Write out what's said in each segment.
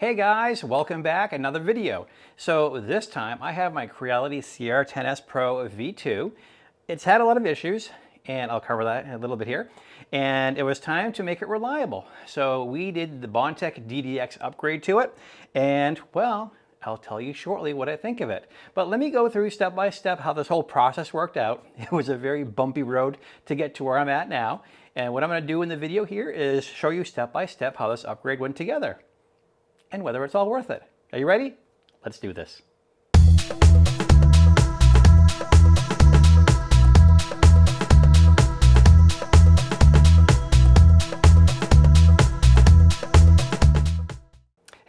Hey guys, welcome back, another video. So this time I have my Creality CR10S Pro V2. It's had a lot of issues and I'll cover that in a little bit here. And it was time to make it reliable. So we did the Bondtech DDX upgrade to it and well, I'll tell you shortly what I think of it. But let me go through step by step how this whole process worked out. It was a very bumpy road to get to where I'm at now. And what I'm gonna do in the video here is show you step by step how this upgrade went together and whether it's all worth it. Are you ready? Let's do this.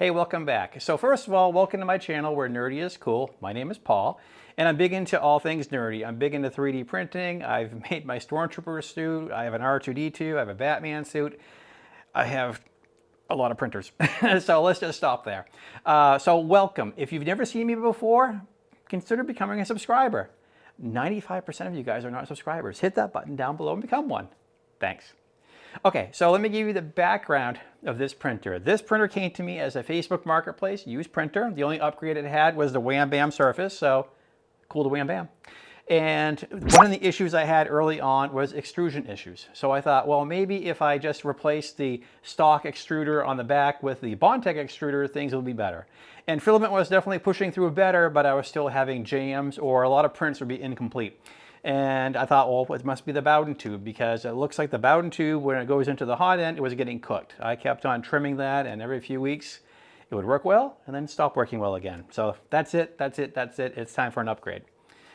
Hey, welcome back. So first of all, welcome to my channel where nerdy is cool. My name is Paul, and I'm big into all things nerdy. I'm big into 3D printing. I've made my Stormtrooper suit. I have an R2-D2. I have a Batman suit. I have a lot of printers. so let's just stop there. Uh, so welcome. If you've never seen me before, consider becoming a subscriber. 95% of you guys are not subscribers. Hit that button down below and become one. Thanks. Okay, so let me give you the background of this printer. This printer came to me as a Facebook Marketplace used printer. The only upgrade it had was the Wham Bam Surface, so cool to Wham Bam. And one of the issues I had early on was extrusion issues. So I thought, well, maybe if I just replace the stock extruder on the back with the Bondtech extruder, things will be better. And filament was definitely pushing through better, but I was still having jams or a lot of prints would be incomplete. And I thought, well, it must be the Bowden tube because it looks like the Bowden tube, when it goes into the hot end, it was getting cooked. I kept on trimming that and every few weeks it would work well and then stop working well again. So that's it, that's it, that's it. It's time for an upgrade.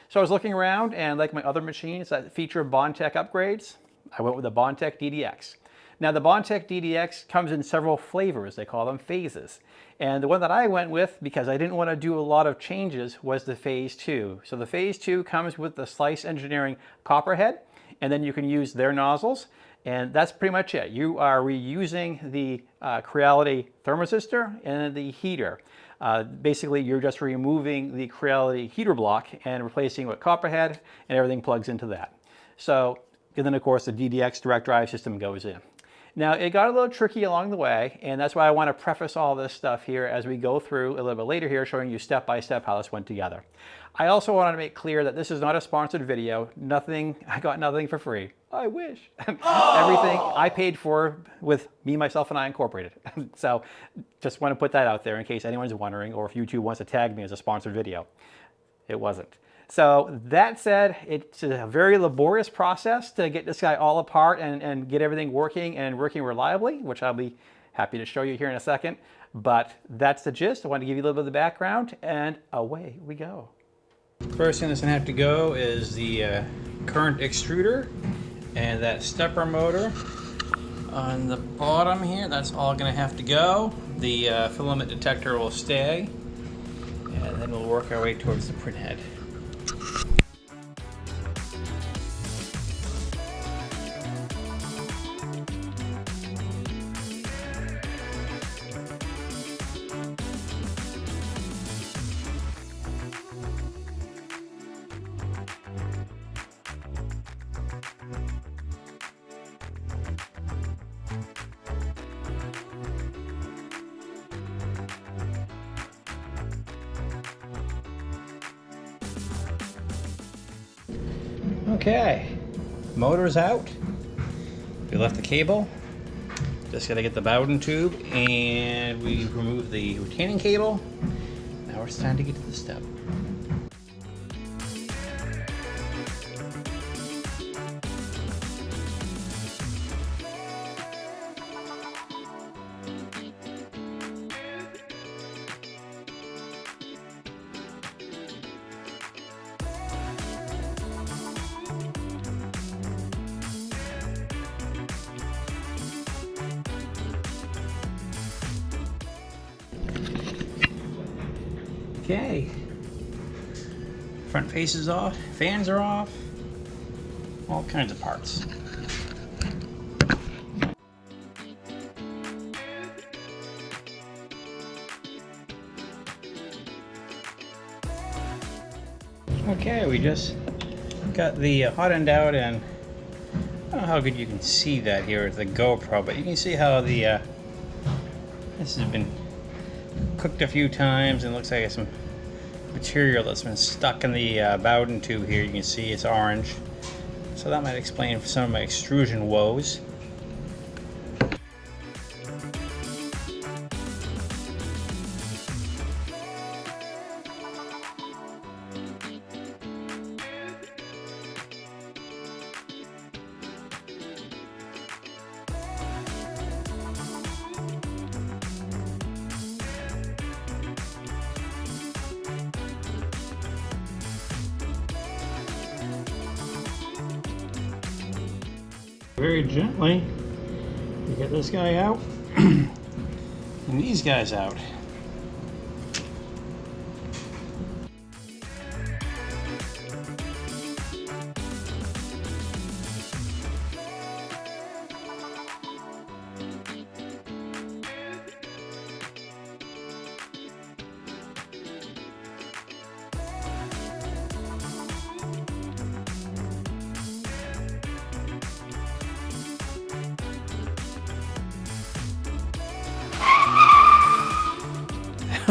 So I was looking around and like my other machines that feature Bondtech upgrades, I went with the Bondtech DDX. Now the Bondtech DDX comes in several flavors, they call them phases. And the one that I went with, because I didn't want to do a lot of changes, was the Phase 2. So the Phase 2 comes with the Slice Engineering Copperhead, and then you can use their nozzles. And that's pretty much it. You are reusing the uh, Creality thermistor and the heater. Uh, basically, you're just removing the Creality heater block and replacing with Copperhead, and everything plugs into that. So, and then of course the DDX direct drive system goes in. Now it got a little tricky along the way and that's why I want to preface all this stuff here as we go through a little bit later here showing you step by step how this went together. I also wanted to make clear that this is not a sponsored video. Nothing, I got nothing for free. I wish. Oh! Everything I paid for with me, myself, and I incorporated. so just want to put that out there in case anyone's wondering or if YouTube wants to tag me as a sponsored video. It wasn't. So that said, it's a very laborious process to get this guy all apart and, and get everything working and working reliably, which I'll be happy to show you here in a second. But that's the gist. I want to give you a little bit of the background and away we go. First thing that's to have to go is the uh, current extruder and that stepper motor on the bottom here. That's all going to have to go. The uh, filament detector will stay and then we'll work our way towards the print Okay, motor's out. We left the cable. Just gotta get the Bowden tube and we remove the retaining cable. Now it's time to get to the step. Okay. Front face is off, fans are off, all kinds of parts. Okay, we just got the hot end out and I don't know how good you can see that here with the GoPro, but you can see how the uh, this has been cooked a few times and looks like some material that's been stuck in the uh, Bowden tube here. You can see it's orange. So that might explain some of my extrusion woes. Very gently you get this guy out and these guys out.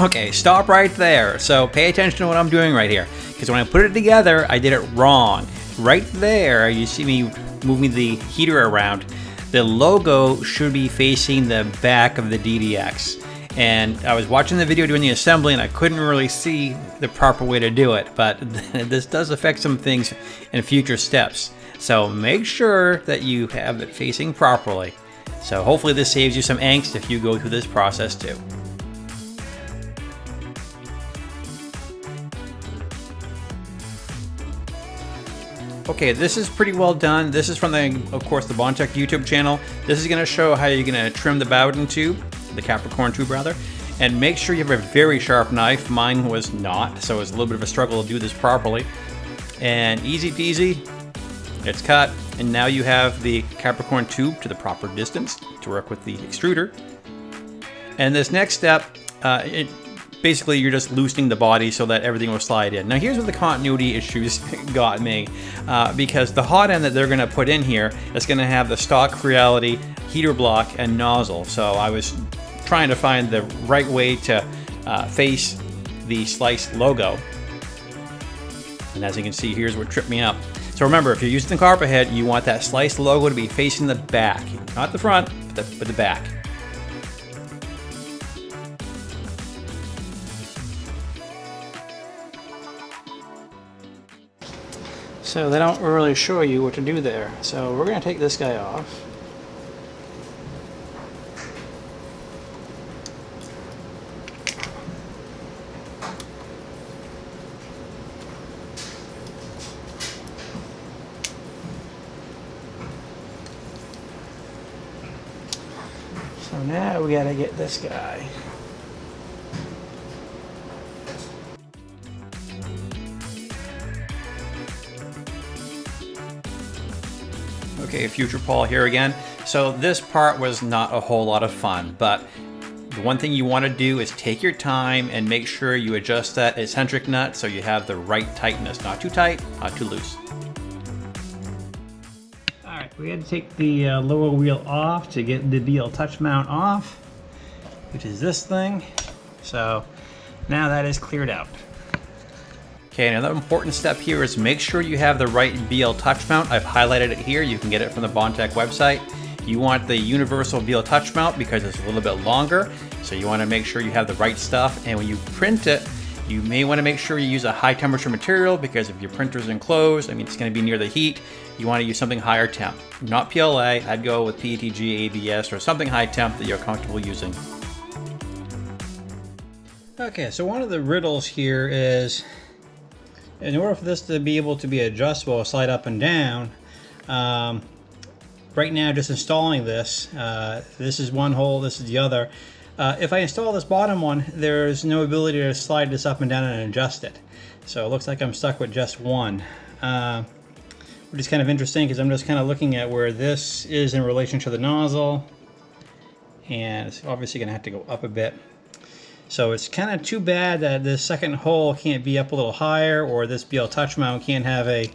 Okay, stop right there. So pay attention to what I'm doing right here. Because when I put it together, I did it wrong. Right there, you see me moving the heater around. The logo should be facing the back of the DDX. And I was watching the video doing the assembly and I couldn't really see the proper way to do it. But this does affect some things in future steps. So make sure that you have it facing properly. So hopefully this saves you some angst if you go through this process too. Okay, this is pretty well done. This is from the, of course, the Bondtech YouTube channel. This is gonna show how you're gonna trim the Bowden tube, the Capricorn tube rather, and make sure you have a very sharp knife. Mine was not, so it was a little bit of a struggle to do this properly. And easy peasy, it's cut. And now you have the Capricorn tube to the proper distance to work with the extruder. And this next step, uh, it, basically you're just loosening the body so that everything will slide in. Now here's where the continuity issues got me, uh, because the hot end that they're gonna put in here is gonna have the stock Creality heater block and nozzle. So I was trying to find the right way to uh, face the Slice logo. And as you can see, here's what tripped me up. So remember, if you're using the Copperhead, you want that Slice logo to be facing the back, not the front, but the, but the back. So they don't really show you what to do there. So we're going to take this guy off. So now we got to get this guy. Okay, Future Paul here again. So this part was not a whole lot of fun, but the one thing you want to do is take your time and make sure you adjust that eccentric nut so you have the right tightness. Not too tight, not too loose. Alright, we had to take the uh, lower wheel off to get the BL touch mount off, which is this thing. So now that is cleared out. Okay, another important step here is make sure you have the right BL touch mount. I've highlighted it here. You can get it from the Bondtech website. You want the universal BL touch mount because it's a little bit longer. So you want to make sure you have the right stuff. And when you print it, you may want to make sure you use a high temperature material because if your printer is enclosed, I mean, it's going to be near the heat. You want to use something higher temp. Not PLA, I'd go with PETG, ABS, or something high temp that you're comfortable using. Okay, so one of the riddles here is in order for this to be able to be adjustable, slide up and down, um, right now just installing this, uh, this is one hole, this is the other. Uh, if I install this bottom one, there's no ability to slide this up and down and adjust it. So it looks like I'm stuck with just one. Uh, which is kind of interesting because I'm just kind of looking at where this is in relation to the nozzle. And it's obviously going to have to go up a bit. So it's kind of too bad that this second hole can't be up a little higher or this BL touch mount can't have a,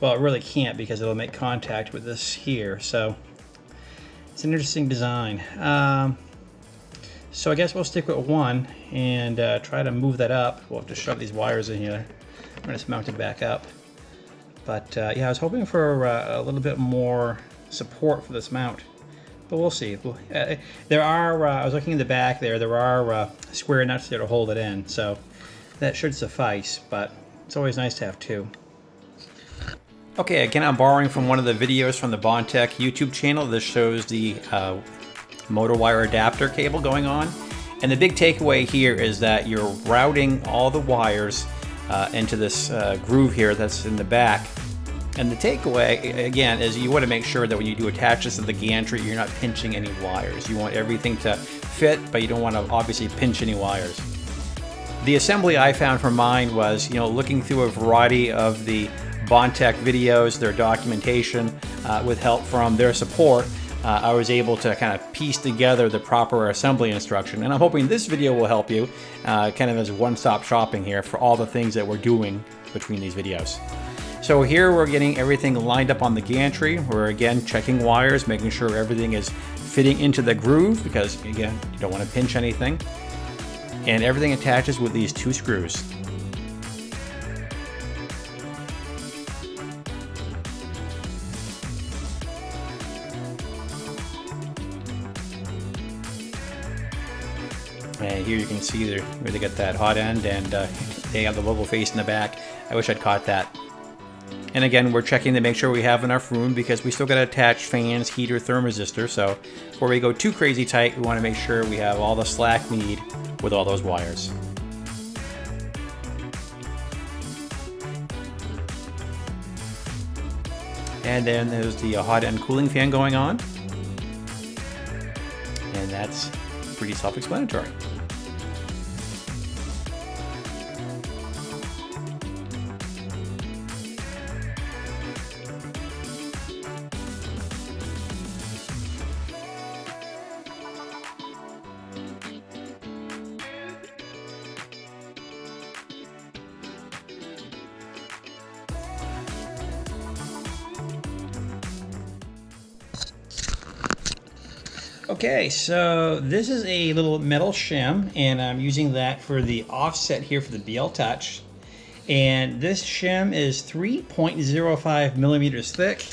well it really can't because it'll make contact with this here. So it's an interesting design. Um, So I guess we'll stick with one and uh, try to move that up. We'll have to shove these wires in here. I'm gonna just mount it back up. But uh, yeah, I was hoping for uh, a little bit more support for this mount. But we'll see. Uh, there are, uh, I was looking in the back there, there are uh, square nuts there to hold it in. So that should suffice, but it's always nice to have two. Okay, again, I'm borrowing from one of the videos from the Bondtech YouTube channel. This shows the uh, motor wire adapter cable going on. And the big takeaway here is that you're routing all the wires uh, into this uh, groove here that's in the back. And the takeaway, again, is you want to make sure that when you do attach this to the gantry, you're not pinching any wires. You want everything to fit, but you don't want to obviously pinch any wires. The assembly I found for mine was, you know, looking through a variety of the Bondtech videos, their documentation, uh, with help from their support, uh, I was able to kind of piece together the proper assembly instruction. And I'm hoping this video will help you uh, kind of as one-stop shopping here for all the things that we're doing between these videos. So here we're getting everything lined up on the gantry. We're again checking wires, making sure everything is fitting into the groove because again, you don't want to pinch anything. And everything attaches with these two screws. And here you can see where they get that hot end and uh, they have the logo face in the back. I wish I'd caught that. And again, we're checking to make sure we have enough room because we still got to attach fans, heater, thermistor. So before we go too crazy tight, we want to make sure we have all the slack we need with all those wires. And then there's the uh, hot end cooling fan going on. And that's pretty self-explanatory. Okay, so this is a little metal shim, and I'm using that for the offset here for the BL Touch. And this shim is 3.05 millimeters thick.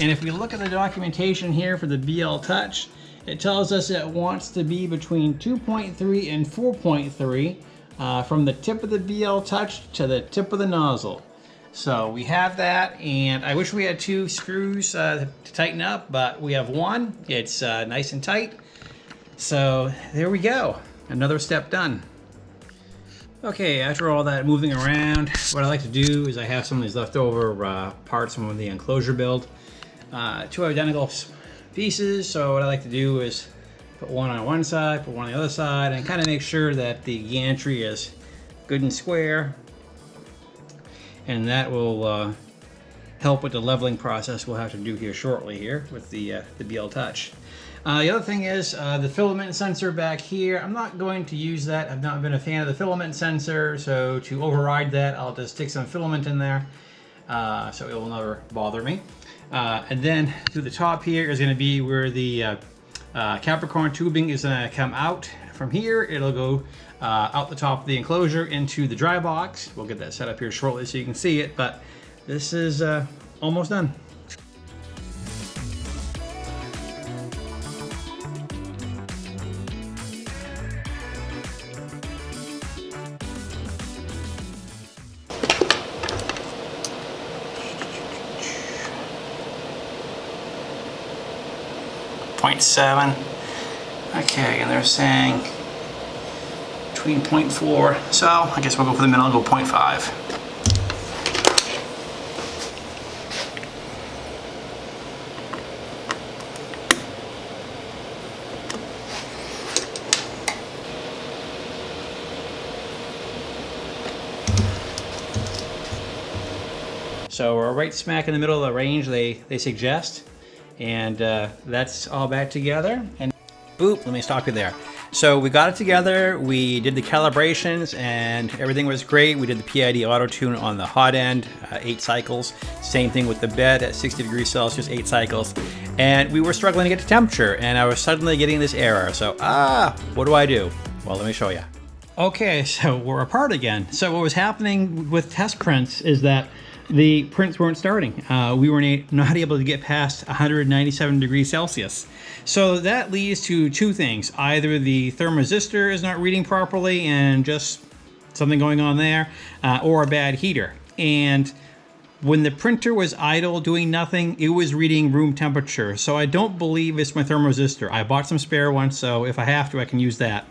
And if we look at the documentation here for the BL Touch, it tells us it wants to be between 2.3 and 4.3 uh, from the tip of the BL Touch to the tip of the nozzle. So we have that, and I wish we had two screws uh, to tighten up, but we have one. It's uh, nice and tight. So there we go, another step done. Okay, after all that moving around, what I like to do is I have some of these leftover uh, parts from the enclosure build. Uh, two identical pieces, so what I like to do is put one on one side, put one on the other side, and kind of make sure that the gantry is good and square and that will uh, help with the leveling process we'll have to do here shortly here with the, uh, the BL Touch. Uh, the other thing is uh, the filament sensor back here. I'm not going to use that. I've not been a fan of the filament sensor, so to override that, I'll just stick some filament in there, uh, so it will never bother me. Uh, and then through the top here is going to be where the Capricorn tubing is going to come out. From here, it'll go uh, out the top of the enclosure into the dry box. We'll get that set up here shortly so you can see it, but this is uh, almost done. Point seven. Okay, and they're saying between 0.4. So I guess we'll go for the middle and go 0.5. So we're right smack in the middle of the range they, they suggest. And uh, that's all back together. And boop, let me stop you there. So we got it together, we did the calibrations, and everything was great. We did the PID auto tune on the hot end, uh, eight cycles. Same thing with the bed at 60 degrees Celsius, eight cycles. And we were struggling to get to temperature, and I was suddenly getting this error. So, ah, what do I do? Well, let me show you. Okay, so we're apart again. So what was happening with test prints is that the prints weren't starting. Uh, we were not able to get past 197 degrees Celsius. So that leads to two things. Either the thermistor is not reading properly and just something going on there, uh, or a bad heater. And when the printer was idle doing nothing, it was reading room temperature. So I don't believe it's my thermistor. I bought some spare ones, so if I have to, I can use that.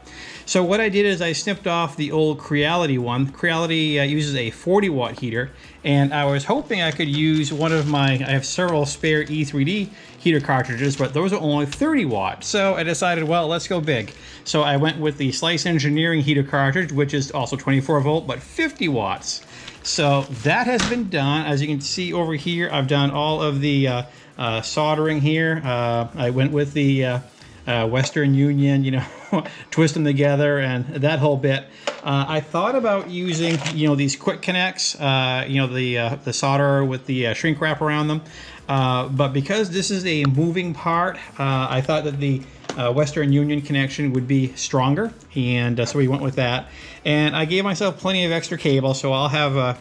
So what I did is I snipped off the old Creality one. Creality uh, uses a 40 watt heater, and I was hoping I could use one of my, I have several spare E3D heater cartridges, but those are only 30 watt. So I decided, well, let's go big. So I went with the Slice Engineering heater cartridge, which is also 24 volt, but 50 watts. So that has been done. As you can see over here, I've done all of the uh, uh, soldering here. Uh, I went with the uh, uh, Western Union, you know, twist them together and that whole bit. Uh, I thought about using, you know, these quick connects, you know, the the solder with the shrink wrap around them. but because this is a moving part, I thought that the uh, Western Union connection would be stronger, and uh, so we went with that. And I gave myself plenty of extra cable, so I'll have a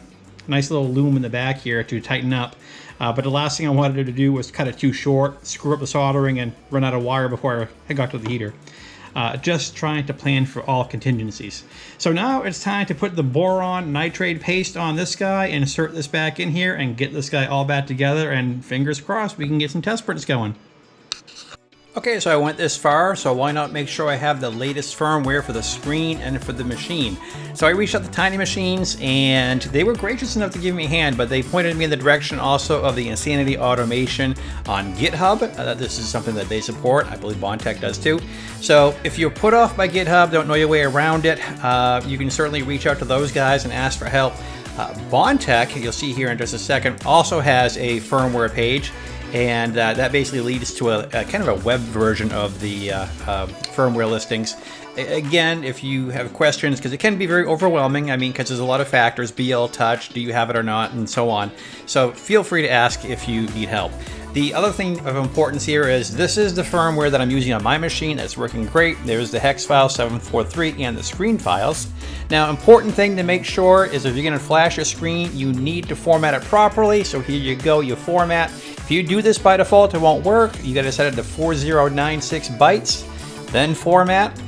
nice little loom in the back here to tighten up. Uh, but the last thing I wanted to do was cut it too short, screw up the soldering, and run out of wire before I got to the heater. Uh, just trying to plan for all contingencies. So now it's time to put the boron nitrate paste on this guy, insert this back in here, and get this guy all back together, and fingers crossed we can get some test prints going. Okay, so I went this far, so why not make sure I have the latest firmware for the screen and for the machine. So I reached out to Tiny Machines, and they were gracious enough to give me a hand, but they pointed me in the direction also of the Insanity Automation on GitHub. Uh, this is something that they support. I believe Bondtech does too. So if you're put off by GitHub, don't know your way around it, uh, you can certainly reach out to those guys and ask for help. Uh, Bondtech, you'll see here in just a second, also has a firmware page and uh, that basically leads to a, a, kind of a web version of the uh, uh, firmware listings. Again, if you have questions, because it can be very overwhelming, I mean, because there's a lot of factors, BL Touch, do you have it or not, and so on. So feel free to ask if you need help. The other thing of importance here is this is the firmware that I'm using on my machine that's working great. There's the hex file 743 and the screen files. Now, important thing to make sure is if you're gonna flash your screen, you need to format it properly. So here you go, you format. If you do this by default, it won't work. You gotta set it to 4096 bytes, then format,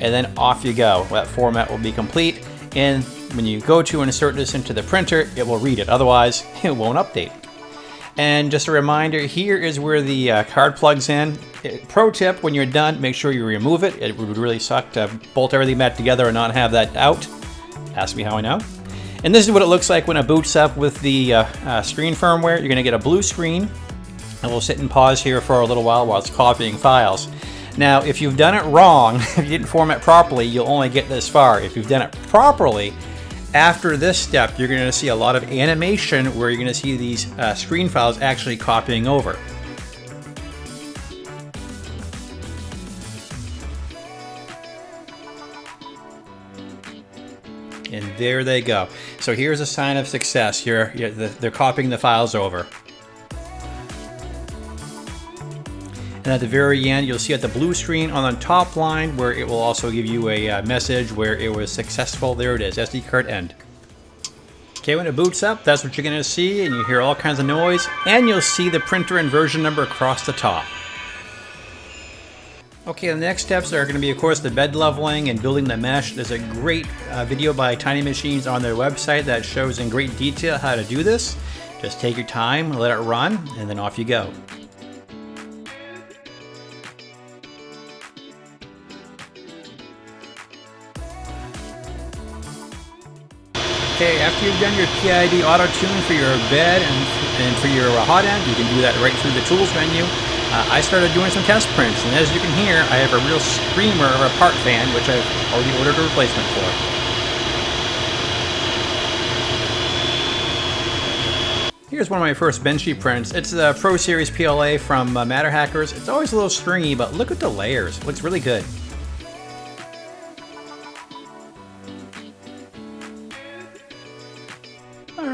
and then off you go. That format will be complete. And when you go to insert this into the printer, it will read it. Otherwise, it won't update. And just a reminder, here is where the uh, card plugs in. Pro tip, when you're done, make sure you remove it. It would really suck to bolt everything back together and not have that out. Ask me how I know. And this is what it looks like when it boots up with the uh, uh, screen firmware. You're gonna get a blue screen and we'll sit and pause here for a little while while it's copying files. Now, if you've done it wrong, if you didn't format properly, you'll only get this far. If you've done it properly, after this step, you're going to see a lot of animation where you're going to see these uh, screen files actually copying over. And there they go. So here's a sign of success. You're, you're they're copying the files over. And at the very end, you'll see at the blue screen on the top line where it will also give you a uh, message where it was successful. There it is, SD card end. Okay, when it boots up, that's what you're gonna see, and you hear all kinds of noise, and you'll see the printer and version number across the top. Okay, the next steps are going to be, of course, the bed leveling and building the mesh. There's a great uh, video by Tiny Machines on their website that shows in great detail how to do this. Just take your time, let it run, and then off you go. Okay, after you've done your PID auto tune for your bed and, and for your hot end, you can do that right through the tools menu. Uh, I started doing some test prints, and as you can hear, I have a real screamer of a part fan, which I've already ordered a replacement for. Here's one of my first Benchy prints. It's the Pro Series PLA from uh, MatterHackers. It's always a little stringy, but look at the layers. It looks really good.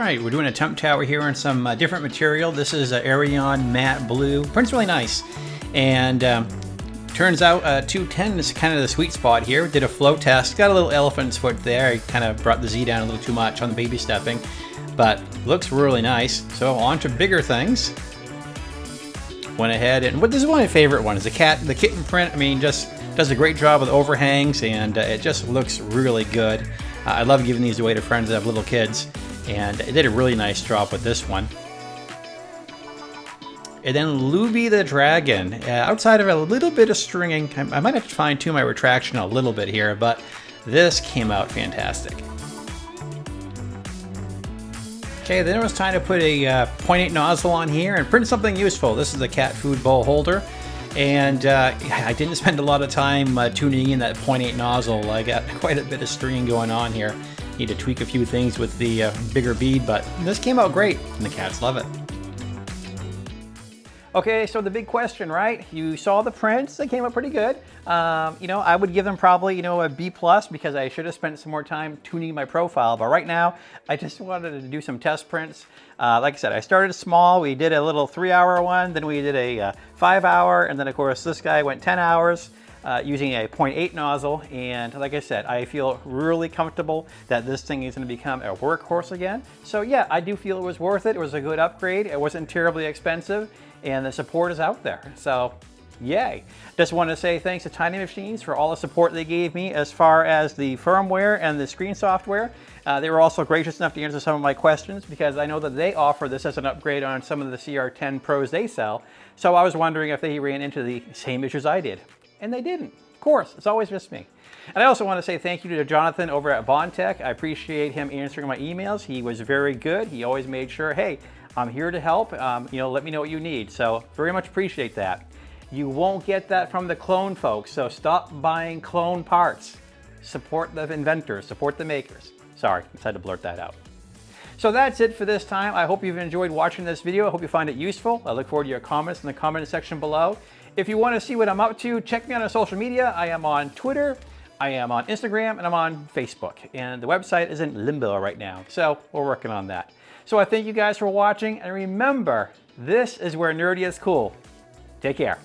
Right, we're doing a temp tower here in some uh, different material. This is uh, Eryone Matte Blue. Print's really nice. And um, turns out uh, 210 is kind of the sweet spot here. Did a flow test, got a little elephant's foot there. I kind of brought the Z down a little too much on the baby stepping, but looks really nice. So on to bigger things. Went ahead and, what this is one of my favorite ones, the cat, the kitten print, I mean, just does a great job with overhangs and uh, it just looks really good. I love giving these away to friends that have little kids and it did a really nice job with this one. And then Luby the Dragon, uh, outside of a little bit of stringing, I, I might have to fine tune my retraction a little bit here, but this came out fantastic. Okay, then it was time to put a uh, 0.8 nozzle on here and print something useful. This is a cat food bowl holder. And uh, I didn't spend a lot of time uh, tuning in that 0.8 nozzle. I got quite a bit of stringing going on here. Need to tweak a few things with the uh, bigger bead, but this came out great, and the cats love it. Okay, so the big question, right? You saw the prints, they came out pretty good. Um, you know, I would give them probably, you know, a B plus because I should have spent some more time tuning my profile. But right now, I just wanted to do some test prints. Uh, like I said, I started small. We did a little three hour one, then we did a uh, five hour, and then of course this guy went 10 hours uh, using a 0.8 nozzle. And like I said, I feel really comfortable that this thing is gonna become a workhorse again. So yeah, I do feel it was worth it. It was a good upgrade. It wasn't terribly expensive and the support is out there. So yay. Just want to say thanks to Tiny Machines for all the support they gave me as far as the firmware and the screen software. Uh, they were also gracious enough to answer some of my questions because I know that they offer this as an upgrade on some of the CR10 Pros they sell. So I was wondering if they ran into the same issues I did and they didn't. Of course, it's always just me. And I also want to say thank you to Jonathan over at Bondtech. I appreciate him answering my emails. He was very good. He always made sure, hey, I'm here to help. Um, you know, let me know what you need. So very much appreciate that. You won't get that from the clone folks, so stop buying clone parts. Support the inventors, support the makers. Sorry, I had to blurt that out. So that's it for this time. I hope you've enjoyed watching this video. I hope you find it useful. I look forward to your comments in the comment section below. If you want to see what I'm up to, check me on social media. I am on Twitter, I am on Instagram, and I'm on Facebook. And the website is in limbo right now, so we're working on that. So I thank you guys for watching, and remember, this is where nerdy is cool. Take care.